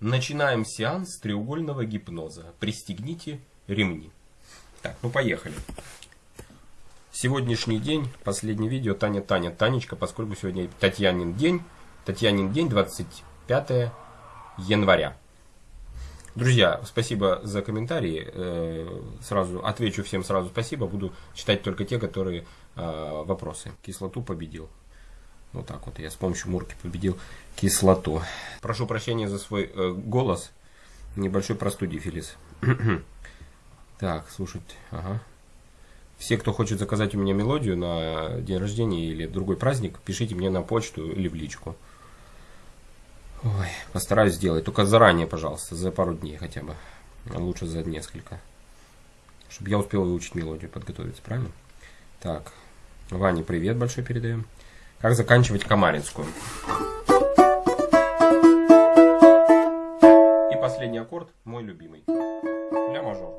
Начинаем сеанс треугольного гипноза. Пристегните ремни. Так, ну поехали. Сегодняшний день, последнее видео, Таня, Таня, Танечка, поскольку сегодня Татьянин день. Татьянин день, 25 января. Друзья, спасибо за комментарии. Э, сразу отвечу всем сразу спасибо. Буду читать только те, которые э, вопросы. Кислоту победил. Вот так вот я с помощью мурки победил кислоту. Прошу прощения за свой э, голос. Небольшой простудифилис. так, слушать. Ага. Все, кто хочет заказать у меня мелодию на день рождения или другой праздник, пишите мне на почту или в личку. Ой, постараюсь сделать. Только заранее, пожалуйста, за пару дней хотя бы. Лучше за несколько. Чтобы я успел выучить мелодию, подготовиться, правильно? Так, Ване привет большой передаем. Как заканчивать Камаринскую. И последний аккорд, мой любимый. Ля мажор.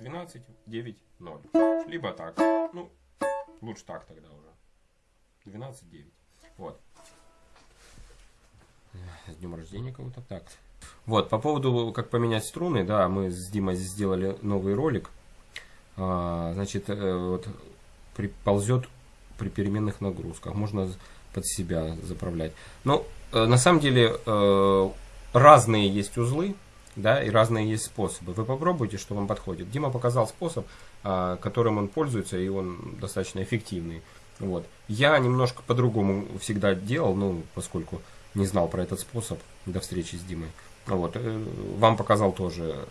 12, 9, 0. Либо так. Ну, лучше так тогда уже. 12, 9. Вот. С днем рождения кого-то. Так. Вот, по поводу, как поменять струны, да, мы с Димой сделали новый ролик. А, значит, э, вот приползет при переменных нагрузках. Можно под себя заправлять. Но э, на самом деле э, разные есть узлы, да, и разные есть способы. Вы попробуйте, что вам подходит. Дима показал способ, э, которым он пользуется, и он достаточно эффективный. Вот. Я немножко по-другому всегда делал, ну, поскольку не знал про этот способ до встречи с Димой. Вот. Э, вам показал тоже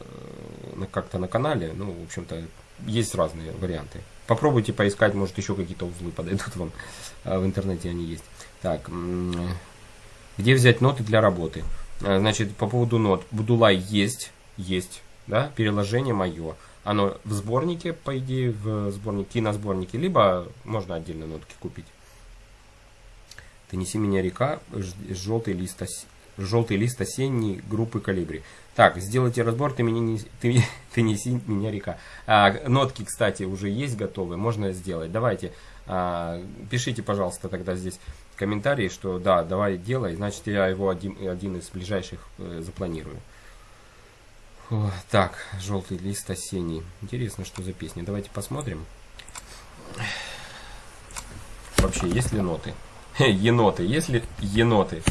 э, как-то на канале. Ну, в общем-то, есть разные варианты. Попробуйте поискать, может еще какие-то узлы подойдут вам. А, в интернете они есть. Так, где взять ноты для работы? А, значит, по поводу нот. Будулай есть, есть, да, переложение мое. Оно в сборнике, по идее, в сборнике, киносборнике, либо можно отдельно нотки купить. Ты неси меня река, желтый лист, желтый лист осенний группы калибри. Так, сделайте разбор, ты, меня не, ты, ты неси меня река. А, нотки, кстати, уже есть готовые, можно сделать. Давайте, а, пишите, пожалуйста, тогда здесь комментарии, что да, давай делай, значит я его один, один из ближайших э, запланирую. О, так, желтый лист осенний. Интересно, что за песня. Давайте посмотрим. Вообще, есть ли ноты? Еноты. Есть ли еноты?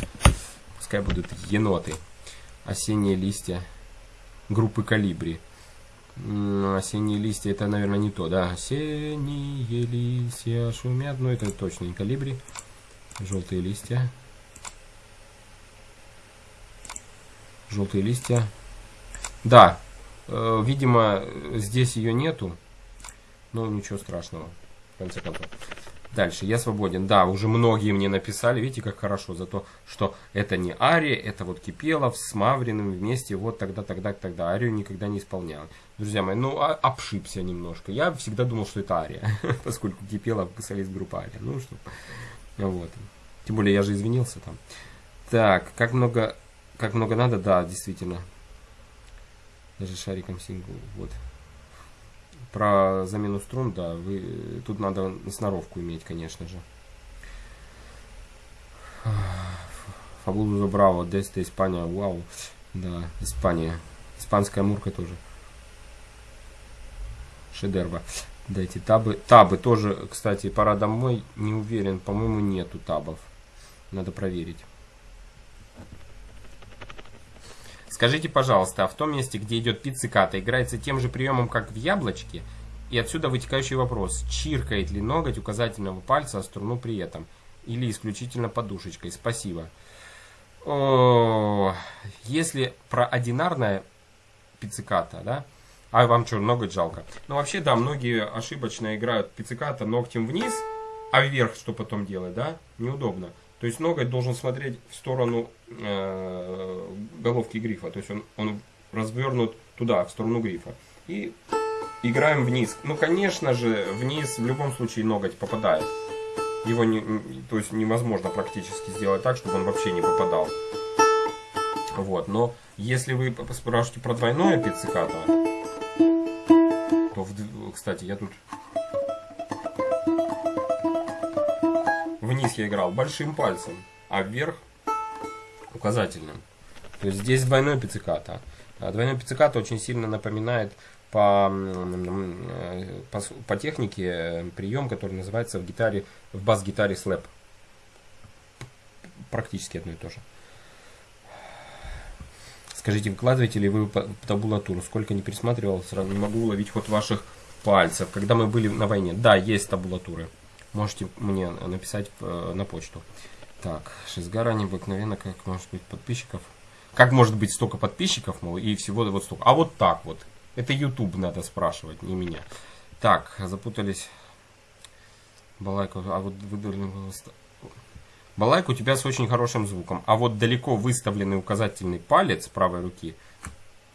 Пускай будут еноты осенние листья группы Калибри. Осенние листья, это, наверное, не то, да. Осенние листья шумят, но это точно не Калибри. Желтые листья. Желтые листья. Да, э, видимо, здесь ее нету. Но ничего страшного, в конце концов. Дальше, я свободен. Да, уже многие мне написали, видите, как хорошо, за то, что это не Ария, это вот Кипелов с Мавриным вместе, вот тогда, тогда, тогда. Арию никогда не исполнял. Друзья мои, ну, а, обшибся немножко. Я всегда думал, что это Ария, поскольку Кипелов солист группы Ария. Ну, что, вот. Тем более, я же извинился там. Так, как много, как много надо, да, действительно. Даже шариком сингл, вот. Про замену струн, да, вы, тут надо сноровку иметь, конечно же. Фабулузо Браво, Деста, Испания, вау. Да, Испания. Испанская мурка тоже. Шедерва. Дайте табы. Табы тоже, кстати, пора домой. Не уверен, по-моему, нету табов. Надо проверить. Скажите, пожалуйста, а в том месте, где идет пицциката, играется тем же приемом, как в яблочке? И отсюда вытекающий вопрос, чиркает ли ноготь указательного пальца о струну при этом? Или исключительно подушечкой? Спасибо. О, если про одинарное пицциката, да, а вам что, ноготь жалко? Ну, вообще, да, многие ошибочно играют пицциката ногтем вниз, а вверх что потом делать, да? Неудобно. То есть ноготь должен смотреть в сторону э, головки грифа. То есть он, он развернут туда, в сторону грифа. И играем вниз. Ну, конечно же, вниз в любом случае ноготь попадает. Его не, то есть невозможно практически сделать так, чтобы он вообще не попадал. Вот, но если вы спрашиваете про двойное пиццикато, то, в, кстати, я тут вниз я играл большим пальцем, а вверх указательным. То есть здесь двойной пицциката. А двойной пицциката очень сильно напоминает по, по, по технике прием, который называется в гитаре, в бас-гитаре слэп. Практически одно и то же. Скажите, выкладываете ли вы табулатуру? Сколько не пересматривал, сразу не могу уловить ход ваших пальцев. Когда мы были на войне, да, есть табулатуры. Можете мне написать э, на почту. Так, Шизгара необыкновенно, как может быть подписчиков. Как может быть столько подписчиков, мол, и всего вот столько. А вот так вот. Это YouTube надо спрашивать, не меня. Так, запутались. Балайка, а вот выдали Балайка у тебя с очень хорошим звуком. А вот далеко выставленный указательный палец правой руки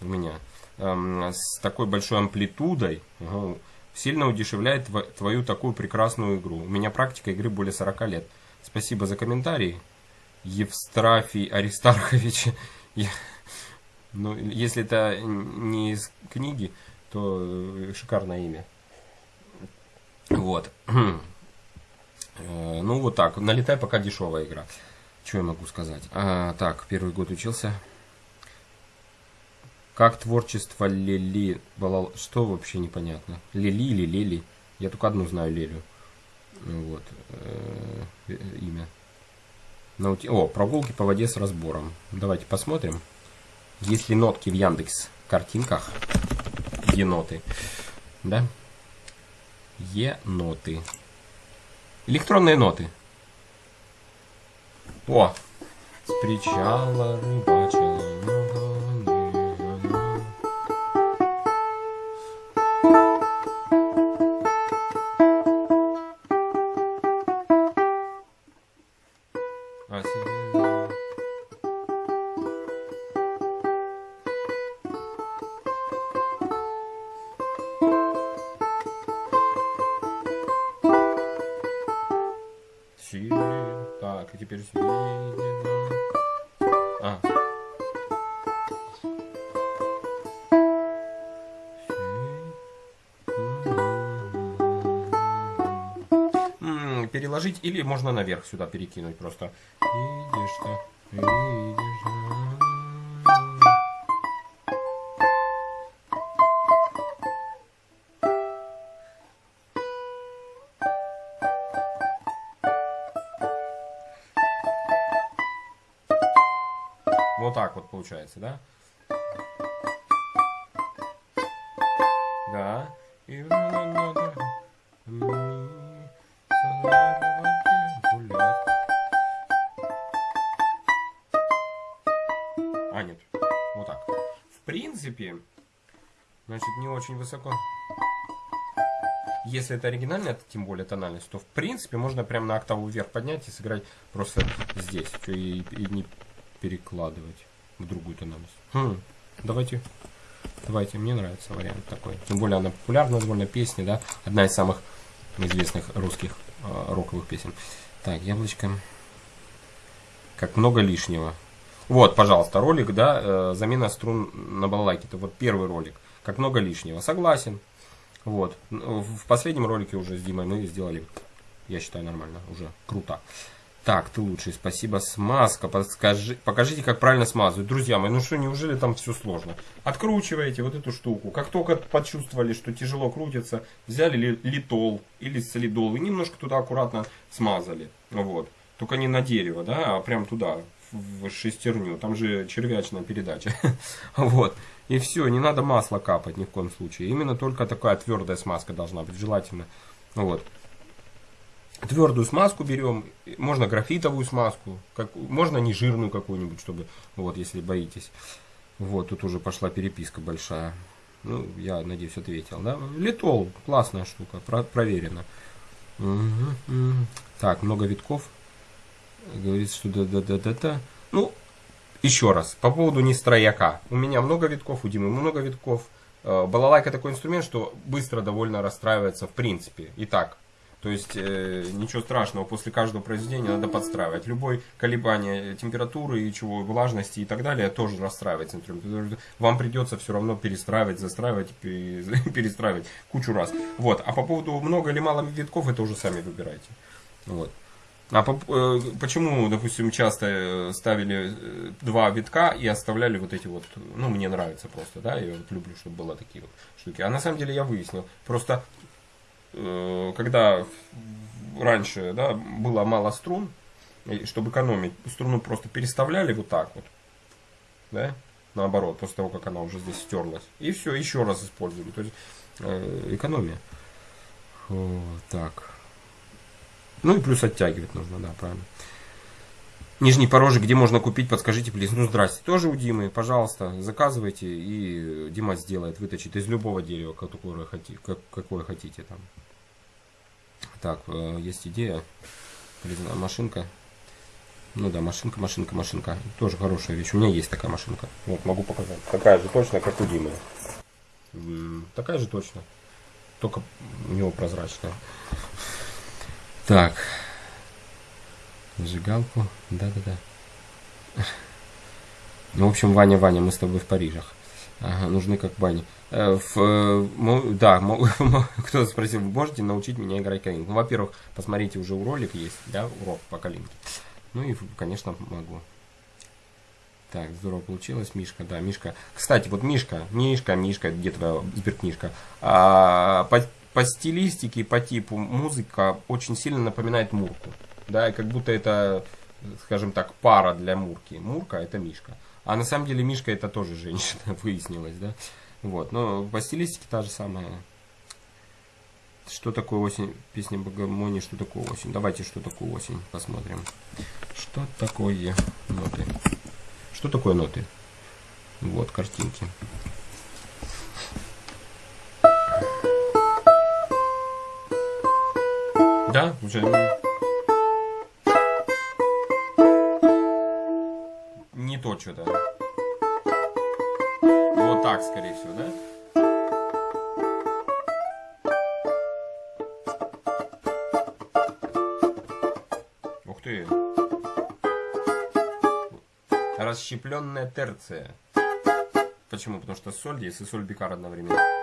у меня эм, с такой большой амплитудой угу, сильно удешевляет твою такую прекрасную игру. У меня практика игры более 40 лет. Спасибо за комментарий. Евстрафий Аристархович. Я, ну, если это не из книги, то шикарное имя. Вот. Э, ну, вот так. Налетай, пока дешевая игра. Что я могу сказать? А, так, первый год учился. Как творчество Лили Балал... Что вообще непонятно? Лили или Лили? Я только одну знаю Лелю. Вот. Э, э, имя. Наути... О, прогулки по воде с разбором. Давайте посмотрим. Есть ли нотки в Яндекс картинках? Еноты. Да? Еноты. Электронные ноты. О! С причала 맞습니다. Переложить, или можно наверх сюда перекинуть просто. Видишь что, видишь. Вот так вот получается? Да. Вот так. В принципе, значит, не очень высоко. Если это оригинальная, тем более тональность, то в принципе можно прям на октаву вверх поднять и сыграть просто здесь. И, и не перекладывать в другую тональность. Хм, давайте, давайте, мне нравится вариант такой. Тем более она популярна довольно песня, да, одна из самых известных русских э, роковых песен. Так, яблочко. Как много лишнего. Вот, пожалуйста, ролик, да, э, замена струн на балалайке. Это вот первый ролик. Как много лишнего. Согласен. Вот. В последнем ролике уже с Димой мы сделали, я считаю, нормально. Уже круто. Так, ты лучший, спасибо. Смазка, подскажи, покажите, как правильно смазывать. Друзья мои, ну что, неужели там все сложно? Откручиваете вот эту штуку. Как только почувствовали, что тяжело крутится, взяли литол или солидол и немножко туда аккуратно смазали. Вот. Только не на дерево, да, а прям туда, в шестерню. Там же червячная передача. Вот. И все, не надо масло капать ни в коем случае. Именно только такая твердая смазка должна быть, желательно. Вот. Твердую смазку берем, можно графитовую смазку, как, можно не жирную какую-нибудь, чтобы, вот, если боитесь. Вот, тут уже пошла переписка большая. Ну, я надеюсь, ответил, да? Литол, классная штука, про проверено. Угу, угу. Так, много витков. Говорится, что да-да-да-да-да. Ну, еще раз, по поводу нестрояка. У меня много витков, у Димы много витков. Э, балалайка такой инструмент, что быстро довольно расстраивается в принципе. Итак, то есть э, ничего страшного, после каждого произведения надо подстраивать. Любое колебание температуры и чего, влажности и так далее тоже расстраивает инструмент. Вам придется все равно перестраивать, застраивать, перестраивать кучу раз. Вот. А по поводу много или мало витков, это уже сами выбирайте. Вот. А по, э, почему, допустим, часто э, ставили э, два витка и оставляли вот эти вот, ну, мне нравится просто, да, я вот люблю, чтобы было такие вот штуки. А на самом деле я выяснил, просто э, когда раньше, да, было мало струн, чтобы экономить, струну просто переставляли вот так вот, да, наоборот, после того, как она уже здесь стерлась. И все, еще раз использовали. То есть э, экономия. Вот так. Ну и плюс оттягивать нужно, да, правильно. Нижний порожек, где можно купить, подскажите, плиз. Ну, здрасте. Тоже у Димы, пожалуйста, заказывайте, и Дима сделает, выточит из любого дерева, какое хотите, какое хотите там. Так, э, есть идея. Машинка. Ну да, машинка, машинка, машинка. Тоже хорошая вещь. У меня есть такая машинка. Вот, могу показать. Такая же точно, как у Димы. Такая же точно. Только у него прозрачная. Так. Зажигалку. Да-да-да. Ну, в общем, Ваня, Ваня, мы с тобой в Парижах. Ага, нужны как бани. Э, в, э, да, кто спросил, вы можете научить меня играть калинку? Ну, во-первых, посмотрите, уже у ролик есть, да, урок по калинке. Ну и, конечно, могу. Так, здорово получилось, Мишка, да, Мишка. Кстати, вот Мишка, Мишка, Мишка, где твоя сберкнижка? А, по стилистике, по типу музыка очень сильно напоминает Мурку. Да, и как будто это, скажем так, пара для Мурки. Мурка это Мишка. А на самом деле Мишка это тоже женщина, выяснилось, да. Вот, но по стилистике та же самая. Что такое осень? Песня Богомони, что такое осень? Давайте, что такое осень, посмотрим. Что такое ноты? Что такое ноты? Вот картинки. Уже не то что-то. Вот так, скорее всего, да? расщепленная терция. Почему? Потому что соль есть и соль бикар одновременно.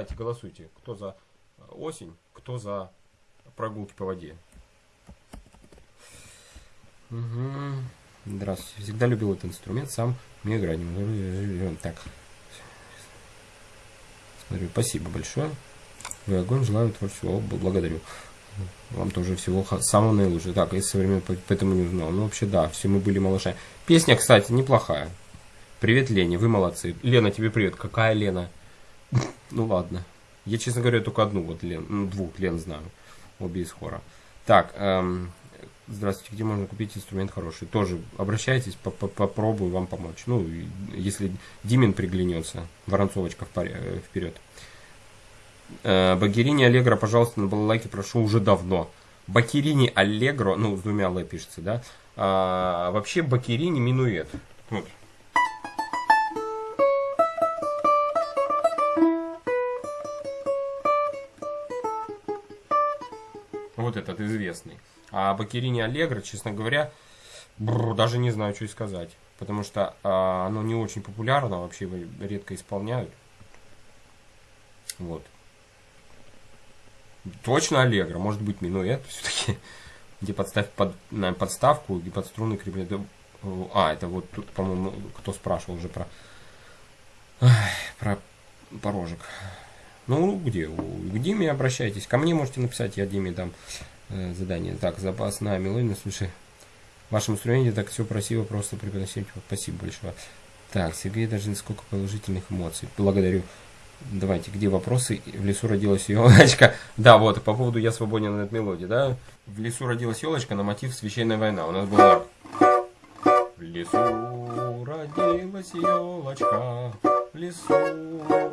Давайте голосуйте, кто за осень, кто за прогулки по воде. Угу. Здравствуйте. Всегда любил этот инструмент, сам мне играть. Так. Смотрю, спасибо большое. Вы огонь, желаю творчества. Благодарю. Вам тоже всего самого наилучшего. Так, я со времен поэтому не узнал. Ну, вообще, да, все мы были малышами. Песня, кстати, неплохая. Привет, Лене, вы молодцы. Лена, тебе привет. Какая Лена? Ну, ладно. Я, честно говоря, только одну вот Лен, ну, двух Лен знаю. Обе из хора. Так, эм, здравствуйте, где можно купить инструмент хороший? Тоже обращайтесь, попробую вам помочь. Ну, если Димин приглянется, Воронцовочка вперед. Э, Багерини Аллегро, пожалуйста, на балалайке прошу уже давно. Бакерини Аллегро, ну, с двумя Л пишется, да? А, вообще Бакерини минует. Вот. Этот известный. А Бакерини Аллегро, честно говоря, бррр, даже не знаю, что и сказать. Потому что а, оно не очень популярно, вообще его редко исполняют. Вот. Точно Аллегро, может быть минуэт все-таки. Где подставь под, на подставку, где под струны креплены. А, это вот тут, по-моему, кто спрашивал уже про, про порожек. Ну, где? К Диме обращайтесь. Ко мне можете написать, я Диме дам э, задание. Так, запасная мелодия, слушай. В вашем инструменте так все красиво, просто преподносить. Спасибо большое. Так, Сергей, даже сколько положительных эмоций. Благодарю. Давайте, где вопросы? В лесу родилась елочка. Да, вот, по поводу «Я свободен от мелодии», да? В лесу родилась елочка на мотив «Священная война». У нас было... В лесу родилась елочка, в лесу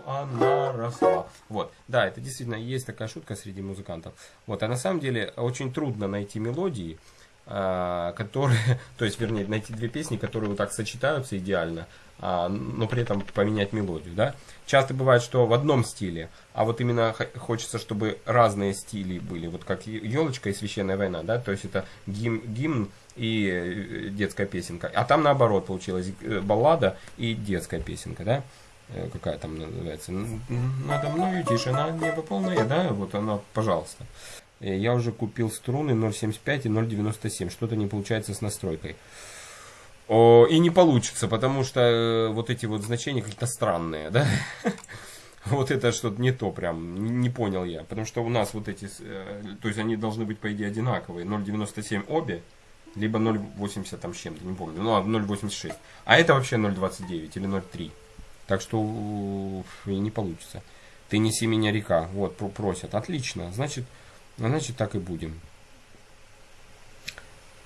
она росла. Вот, да, это действительно есть такая шутка среди музыкантов. Вот, а на самом деле очень трудно найти мелодии, а, которые, то есть, вернее, найти две песни, которые вот так сочетаются идеально, а, но при этом поменять мелодию, да. Часто бывает, что в одном стиле, а вот именно хочется, чтобы разные стили были, вот как елочка и священная война, да, то есть это гимн, гимн и э, детская песенка, а там наоборот получилась э, баллада и детская песенка, да, какая там называется, надо мною тишина, небо полное, да, вот она, пожалуйста. Я уже купил струны 0.75 и 0.97, что-то не получается с настройкой. О, и не получится, потому что э, вот эти вот значения какие-то странные, да? Вот это что-то не то прям, не понял я. Потому что у нас вот эти, э, то есть они должны быть по идее одинаковые. 0,97 обе, либо 0,80 там с чем-то, не помню. Ну, 0,86. А это вообще 0,29 или 0,3. Так что не получится. Ты неси меня река. Вот, просят. Отлично. Значит, значит так и будем.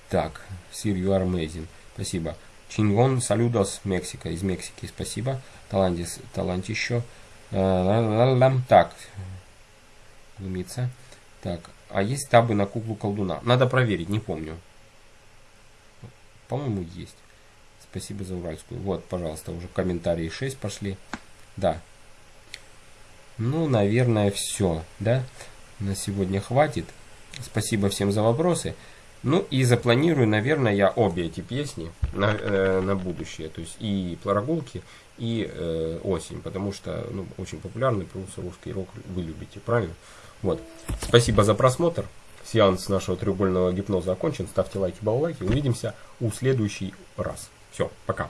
Так, Sir, you are amazing. Спасибо. Чингон Салюдос, Мексика, из Мексики, спасибо. Талантис, талант еще. Так, глумиться. Так, а есть табы на куклу колдуна? Надо проверить, не помню. По-моему, есть. Спасибо за уральскую. Вот, пожалуйста, уже комментарии 6 пошли. Да. Ну, наверное, все, да? На сегодня хватит. Спасибо всем за вопросы. Ну и запланирую, наверное, я обе эти песни на, э, на будущее. То есть и прогулки, и э, осень. Потому что ну, очень популярный просто русский рок вы любите, правильно? Вот. Спасибо за просмотр. Сеанс нашего треугольного гипноза окончен. Ставьте лайки, баллайки. Увидимся у следующий раз. Все, пока.